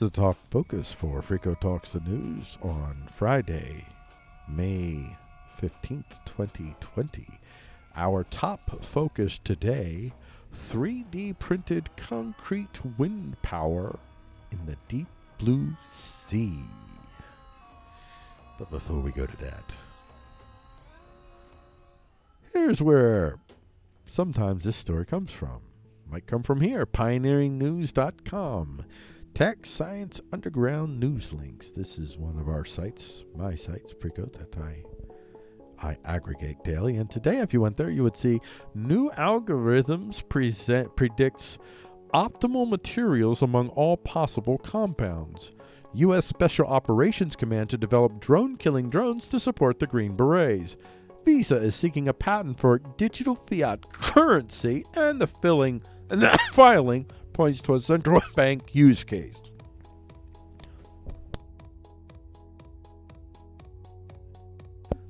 The Talk Focus for Frico Talks the News on Friday, May 15th, 2020. Our top focus today 3D printed concrete wind power in the deep blue sea. But before we go to that, here's where sometimes this story comes from. Might come from here, pioneeringnews.com. Tech Science Underground News Links. This is one of our sites, my sites, Frico, that I I aggregate daily. And today, if you went there, you would see new algorithms present predicts optimal materials among all possible compounds. U.S. Special Operations Command to develop drone killing drones to support the Green Berets. Visa is seeking a patent for digital fiat currency, and the filling and that filing points to a central bank use case.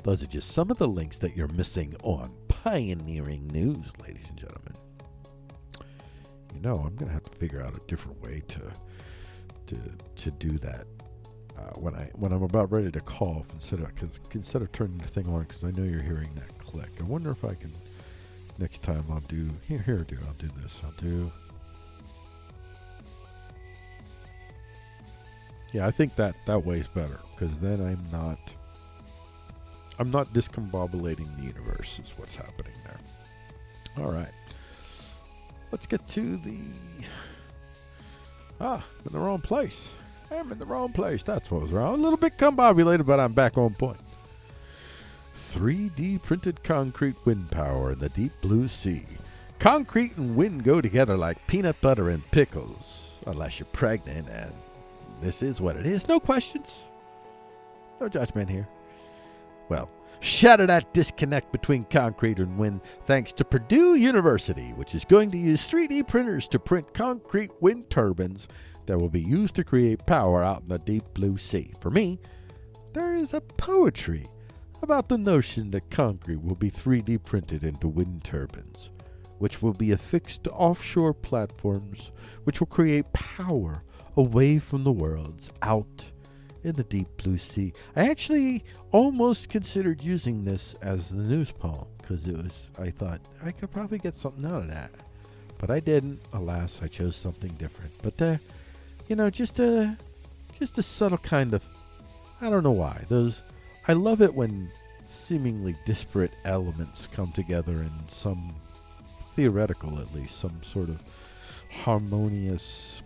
Those are just some of the links that you're missing on Pioneering News, ladies and gentlemen. You know, I'm going to have to figure out a different way to to to do that uh, when I when I'm about ready to cough instead of cause, instead of turning the thing on because I know you're hearing that click. I wonder if I can next time I'll do here here do I'll do this. I'll do. Yeah I think that that way's better because then I'm not I'm not discombobulating the universe is what's happening there. All right. Let's get to the ah I'm in the wrong place. I'm in the wrong place. That's what was wrong. A little bit combobulated but I'm back on point 3D printed concrete wind power in the deep blue sea. Concrete and wind go together like peanut butter and pickles, unless you're pregnant, and this is what it is. No questions. No judgment here. Well, shatter that disconnect between concrete and wind thanks to Purdue University, which is going to use 3D printers to print concrete wind turbines that will be used to create power out in the deep blue sea. For me, there is a poetry about the notion that concrete will be 3D printed into wind turbines, which will be affixed to offshore platforms, which will create power away from the worlds out in the deep blue sea. I actually almost considered using this as the news poem because it was, I thought I could probably get something out of that. But I didn't. Alas, I chose something different. But the, you know, just a, just a subtle kind of, I don't know why. Those I love it when seemingly disparate elements come together in some theoretical, at least, some sort of harmonious,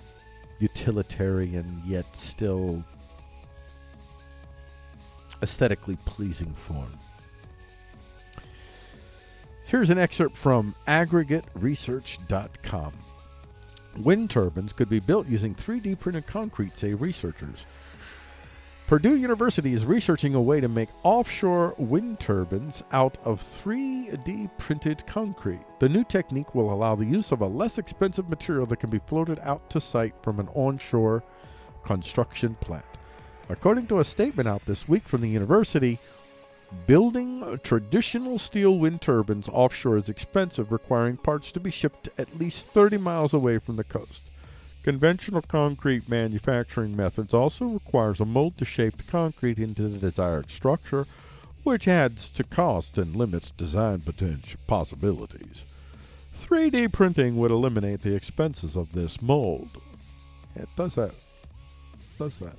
utilitarian, yet still aesthetically pleasing form. Here's an excerpt from aggregateresearch.com. Wind turbines could be built using 3D printed concrete, say researchers. Purdue University is researching a way to make offshore wind turbines out of 3D printed concrete. The new technique will allow the use of a less expensive material that can be floated out to site from an onshore construction plant. According to a statement out this week from the university, building traditional steel wind turbines offshore is expensive, requiring parts to be shipped at least 30 miles away from the coast. Conventional concrete manufacturing methods also requires a mold to shape the concrete into the desired structure, which adds to cost and limits design potential possibilities. 3D printing would eliminate the expenses of this mold. It does that. Does that.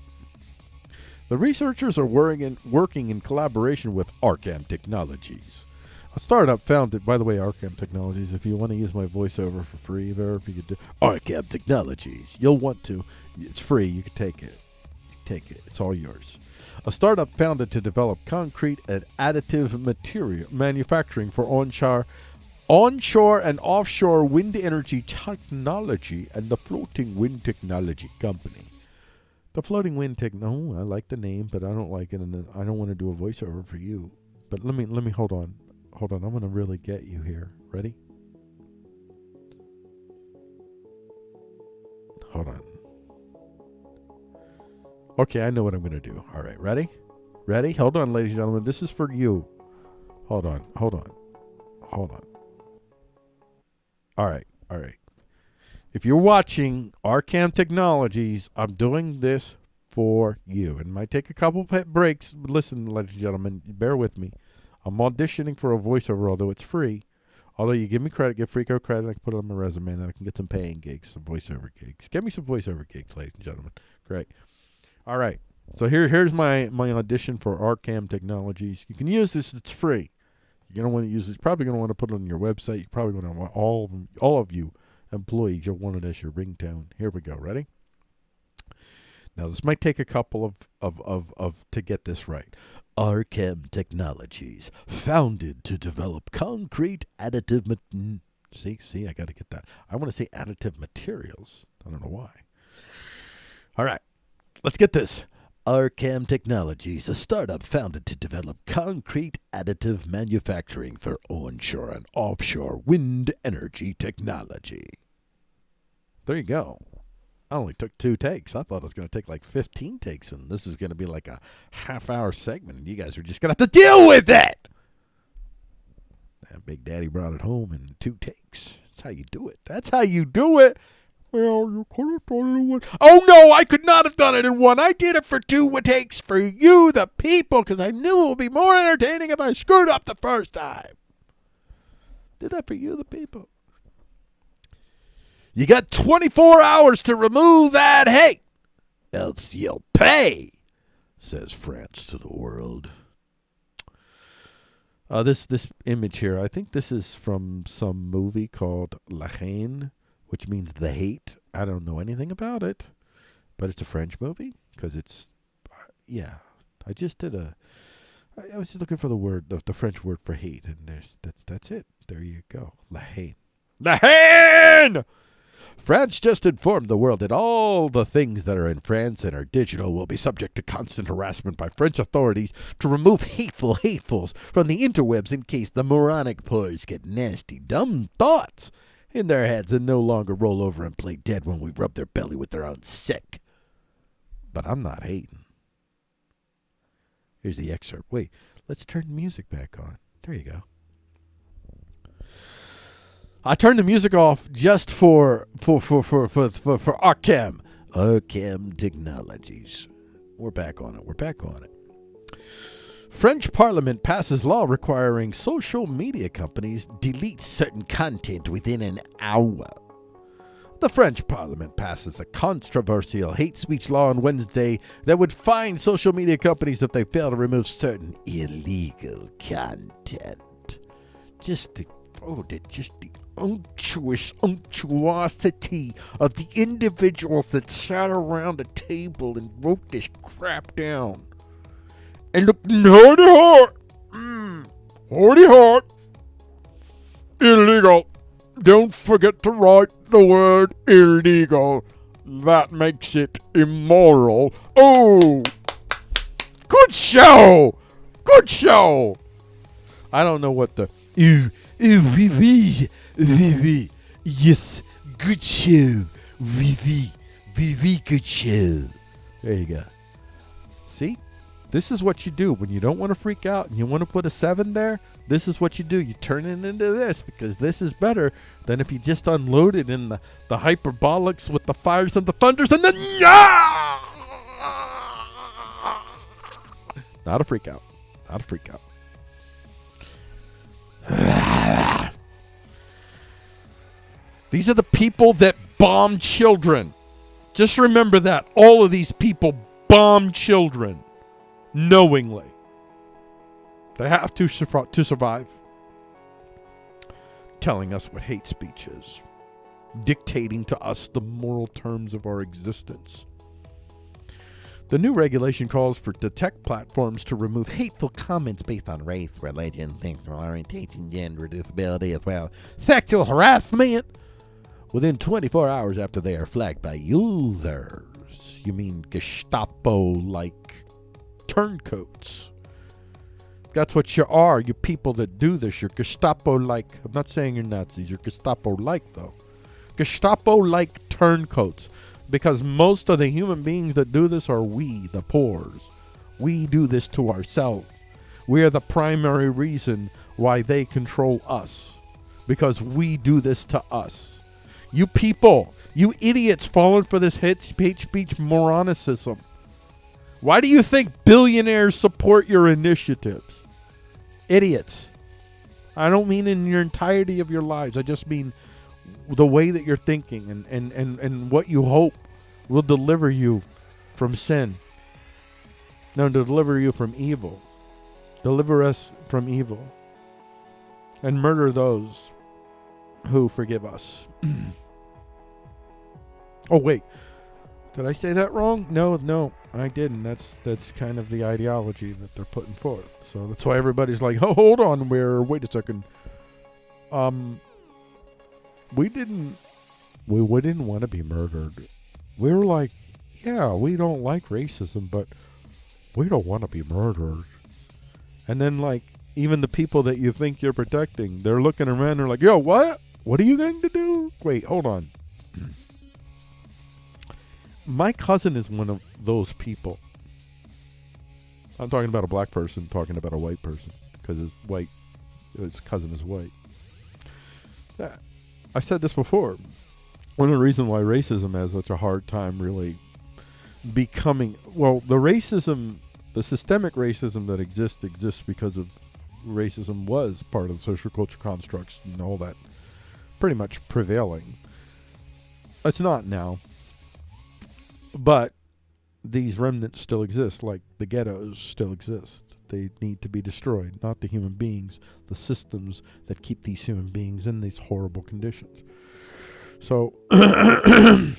The researchers are working in, working in collaboration with RCAM Technologies startup founded, by the way, RCAM Technologies. If you want to use my voiceover for free there, if you could do RCAM Technologies, you'll want to. It's free. You can take it. Take it. It's all yours. A startup founded to develop concrete and additive material manufacturing for onshore, onshore and offshore wind energy technology, and the Floating Wind Technology Company. The Floating Wind Tech. No, I like the name, but I don't like it, and I don't want to do a voiceover for you. But let me let me hold on hold on, I'm going to really get you here. Ready? Hold on. Okay, I know what I'm going to do. All right, ready? Ready? Hold on, ladies and gentlemen. This is for you. Hold on, hold on, hold on. All right, all right. if you're watching RCAM Technologies, I'm doing this for you. And it might take a couple breaks. Listen, ladies and gentlemen, bear with me. I'm auditioning for a voiceover, although it's free. Although you give me credit, give Freako credit, I can put it on my resume, and I can get some paying gigs, some voiceover gigs. Get me some voiceover gigs, ladies and gentlemen. Great. All right. So here, here's my my audition for RCAM Technologies. You can use this; it's free. You're gonna want to use. You're probably gonna want to put it on your website. You're probably gonna want all of them, all of you employees. You'll want it as your ringtone. Here we go. Ready? Now this might take a couple of of of, of to get this right. RCAM Technologies, founded to develop concrete additive. Ma- see, see, I got to get that. I want to say additive materials. I don't know why. All right, let's get this. RCAM Technologies, a startup founded to develop concrete additive manufacturing for onshore and offshore wind energy technology. There you go. I only took two takes. I thought it was going to take like 15 takes, and this is going to be like a half hour segment, and you guys are just going to have to deal with it. Big Daddy brought it home in two takes. That's how you do it. That's how you do it. Well, you could have done it in one. Oh no, I could not have done it in one. I did it for two takes for you, the people, because I knew it would be more entertaining if I screwed up the first time. Did that for you, the people. You got 24 hours to remove that hate, else you'll pay, says France to the world. Uh, this this image here, I think this is from some movie called La Haine which means the hate. I don't know anything about it, but it's a French movie because it's, uh, yeah. I just did a. I, I was just looking for the word, the, the French word for hate, and there's that's that's it. There you go, la haine. La haine. France just informed the world that all the things that are in France and are digital will be subject to constant harassment by French authorities to remove hateful hatefuls from the interwebs in case the moronic poors get nasty, dumb thoughts in their heads and no longer roll over and play dead when we rub their belly with their own sick. But I'm not hating. Here's the excerpt. Wait, let's turn music back on. There you go. I turned the music off just for for for for for for, for RCAM. RCAM Technologies. We're back on it. We're back on it. French Parliament passes law requiring social media companies delete certain content within an hour. The French Parliament passes a controversial hate speech law on Wednesday that would fine social media companies if they fail to remove certain illegal content. Just the oh, the, just the unctuous unctuosity of the individuals that sat around a table and wrote this crap down and look, hardy hard. Mm, hardy hard. Illegal. Don't forget to write the word illegal. That makes it immoral. Oh! Good show! Good show! I don't know what the. Ooh, wee wee. Yes, good show. Wee wee, good show. There you go. See? This is what you do when you don't want to freak out and you want to put a seven there. This is what you do. You turn it into this because this is better than if you just unload it in the, the hyperbolics with the fires and the thunders and then yeah! Not a freak out. Not a freak out. These are the people that bomb children. Just remember that. All of these people bomb children knowingly. They have to, to survive. Telling us what hate speech is, dictating to us the moral terms of our existence. The new regulation calls for the tech platforms to remove hateful comments based on race, religion, sexual orientation, gender, disability, as well sexual harassment within 24 hours after they are flagged by users. You mean Gestapo like turncoats. That's what you are, you people that do this. You're Gestapo like. I'm not saying you're Nazis, you're Gestapo like, though. Gestapo like turncoats. Because most of the human beings that do this are we, the poors. We do this to ourselves. We are the primary reason why they control us. Because we do this to us. You people, you idiots falling for this hate speech moronicism. Why do you think billionaires support your initiatives? Idiots. I don't mean in your entirety of your lives. I just mean the way that you're thinking and, and, and, and what you hope will deliver you from sin. No, to deliver you from evil. Deliver us from evil. And murder those who forgive us. oh, wait. Did I say that wrong? No, no, I didn't. That's that's kind of the ideology that they're putting forth. So that's why everybody's like, "Oh, hold on, where? Wait a second. Um, we didn't, we, didn't want to be murdered. We were like, yeah, we don't like racism, but we don't want to be murdered. And then like even the people that you think you're protecting, they're looking around. They're like, yo, what? What are you going to do? Wait, hold on. My cousin is one of those people. I'm talking about a black person, talking about a white person, because his white, his cousin is white. Uh, I said this before. One of the reasons why racism has such a hard time really becoming well, the racism, the systemic racism that exists exists because of racism was part of the social culture constructs and all that pretty much prevailing. It's not now. But these remnants still exist, like the ghettos still exist. They need to be destroyed, not the human beings, the systems that keep these human beings in these horrible conditions. So,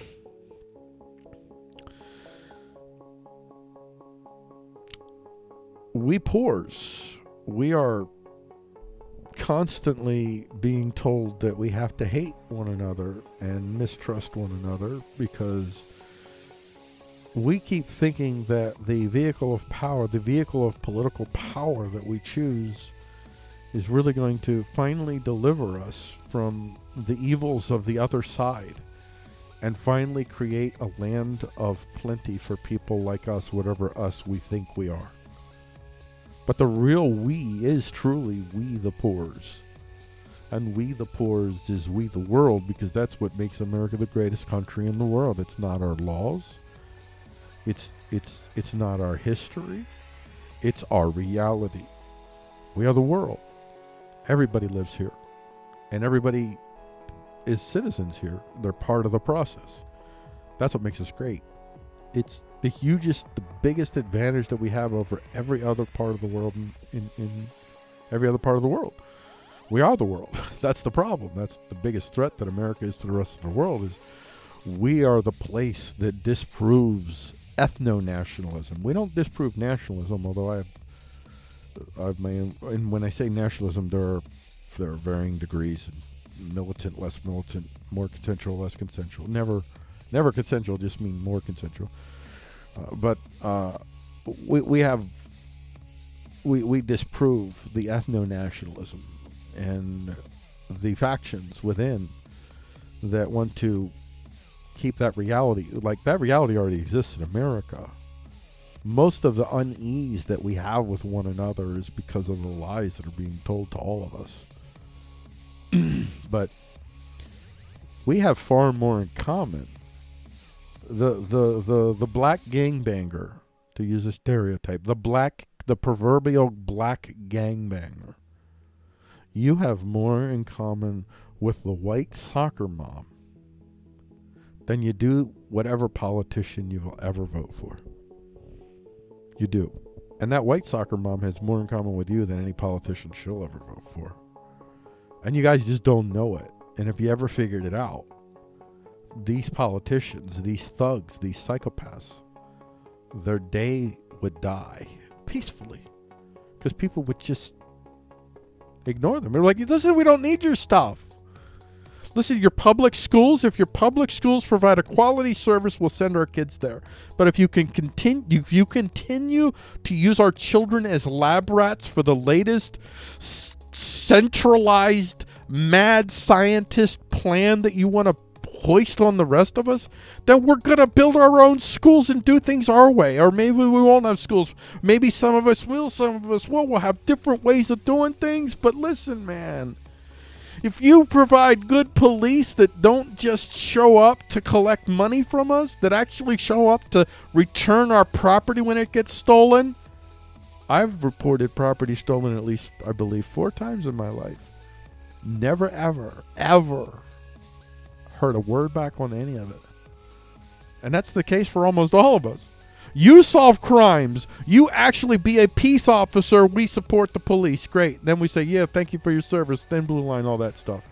we poors, we are constantly being told that we have to hate one another and mistrust one another because we keep thinking that the vehicle of power, the vehicle of political power that we choose, is really going to finally deliver us from the evils of the other side and finally create a land of plenty for people like us, whatever us we think we are. But the real we is truly we the poors. And we the poors is we the world because that's what makes America the greatest country in the world. It's not our laws. It's it's it's not our history. It's our reality. We are the world. Everybody lives here. And everybody is citizens here. They're part of the process. That's what makes us great. It's the hugest, the biggest advantage that we have over every other part of the world in, in, in every other part of the world. We are the world. That's the problem. That's the biggest threat that America is to the rest of the world is we are the place that disproves ethno-nationalism. We don't disprove nationalism, although I have, I've my, and when I say nationalism, there are there are varying degrees, militant, less militant, more consensual, less consensual. Never, never consensual. Just mean more consensual. Uh, but uh, we we have we we disprove the ethno-nationalism and the factions within that want to keep that reality. Like that reality already exists in America. Most of the unease that we have with one another is because of the lies that are being told to all of us. but we have far more in common. The the the the black gangbanger, to use a stereotype, the black the proverbial black gangbanger. You have more in common with the white soccer mom than you do whatever politician you will ever vote for. You do. And that white soccer mom has more in common with you than any politician she'll ever vote for. And you guys just don't know it. And if you ever figured it out, these politicians, these thugs, these psychopaths, their day would die peacefully because people would just ignore them. They're like, listen, we don't need your stuff. Listen, your public schools, if your public schools provide a quality service, we'll send our kids there. But if you can continue if you continue to use our children as lab rats for the latest centralized mad scientist plan that you want to hoist on the rest of us, then we're going to build our own schools and do things our way. Or maybe we won't have schools. Maybe some of us will, some of us won't. We'll have different ways of doing things. But listen, man, if you provide good police that don't just show up to collect money from us, that actually show up to return our property when it gets stolen, I've reported property stolen at least, I believe, four times in my life. Never, ever, ever heard a word back on any of it. And that's the case for almost all of us. You solve crimes. You actually be a peace officer. We support the police. Great. Then we say, yeah, thank you for your service. Thin blue line, all that stuff.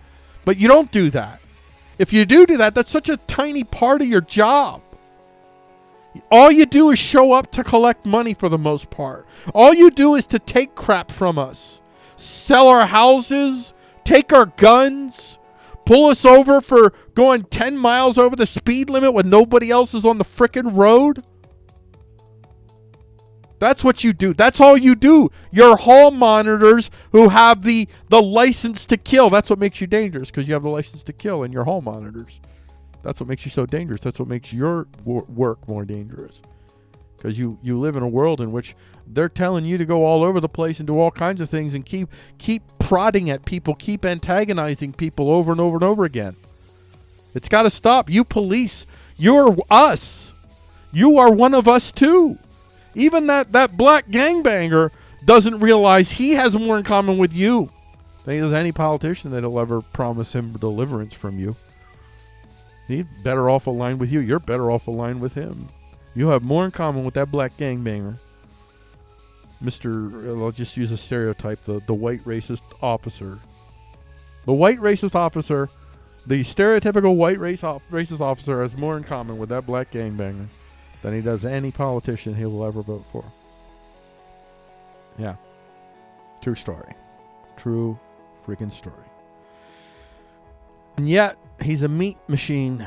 But you don't do that. If you do do that, that's such a tiny part of your job. All you do is show up to collect money for the most part. All you do is to take crap from us, sell our houses, take our guns, pull us over for going 10 miles over the speed limit when nobody else is on the frickin' road. That's what you do. That's all you do. You're hall monitors who have the the license to kill. That's what makes you dangerous because you have the license to kill and you're hall monitors. That's what makes you so dangerous. That's what makes your wor- work more dangerous. Because you, you live in a world in which they're telling you to go all over the place and do all kinds of things and keep keep prodding at people, keep antagonizing people over and over and over again. It's got to stop. You police, you're us. You are one of us too. Even that, that black gangbanger doesn't realize he has more in common with you than he does any politician that'll ever promise him deliverance from you. He's better off aligned with you. You're better off aligned with him. You have more in common with that black gangbanger. Mr. Uh, I'll just use a stereotype the, the white racist officer. The white racist officer, the stereotypical white race op- racist officer, has more in common with that black gangbanger than he does any politician he will ever vote for. Yeah. True story. True freaking story. And yet, he's a meat machine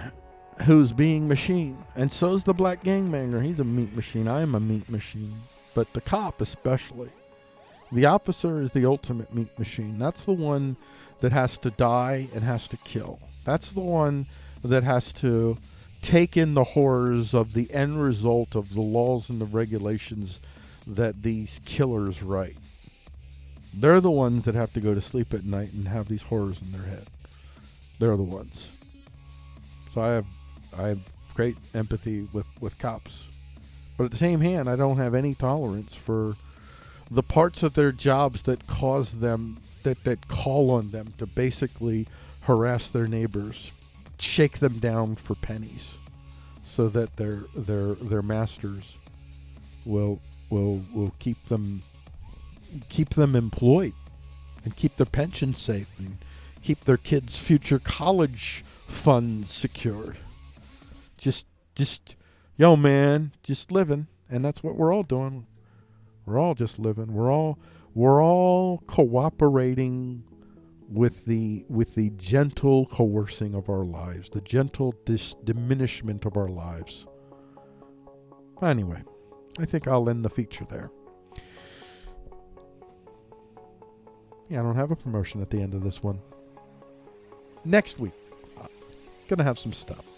who's being machine. And so's the black gangbanger. He's a meat machine. I am a meat machine. But the cop, especially. The officer is the ultimate meat machine. That's the one that has to die and has to kill. That's the one that has to take in the horrors of the end result of the laws and the regulations that these killers write. They're the ones that have to go to sleep at night and have these horrors in their head. They're the ones. So I have I have great empathy with, with cops. But at the same hand, I don't have any tolerance for the parts of their jobs that cause them that, that call on them to basically harass their neighbors, shake them down for pennies so that their their their masters will will will keep them keep them employed and keep their pensions safe and keep their kids' future college funds secured. Just just yo man, just living and that's what we're all doing. We're all just living. We're all we're all cooperating with the with the gentle coercing of our lives, the gentle dis- diminishment of our lives. Anyway, I think I'll end the feature there. Yeah, I don't have a promotion at the end of this one. Next week, uh, gonna have some stuff.